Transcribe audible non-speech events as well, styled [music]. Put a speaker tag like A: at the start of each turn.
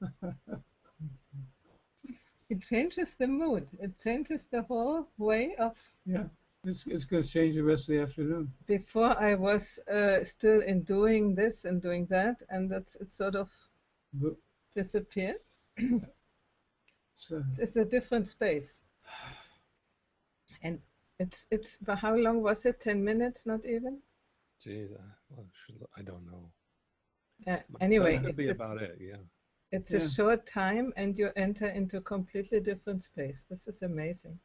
A: [laughs] It changes the mood. It changes the whole way of.
B: Yeah, it's, it's going to change the rest of the afternoon.
A: Before I was uh, still in doing this and doing that, and that's it sort of
B: But,
A: disappeared. [coughs]
B: so,
A: It's a different space. And it's it's but how long was it? Ten minutes, not even.
C: Geez, I, well, I don't know.
A: Uh, anyway,
C: that could be about it. Yeah.
A: It's
B: Yeah.
A: a short time, and you enter into a completely different space. This is amazing.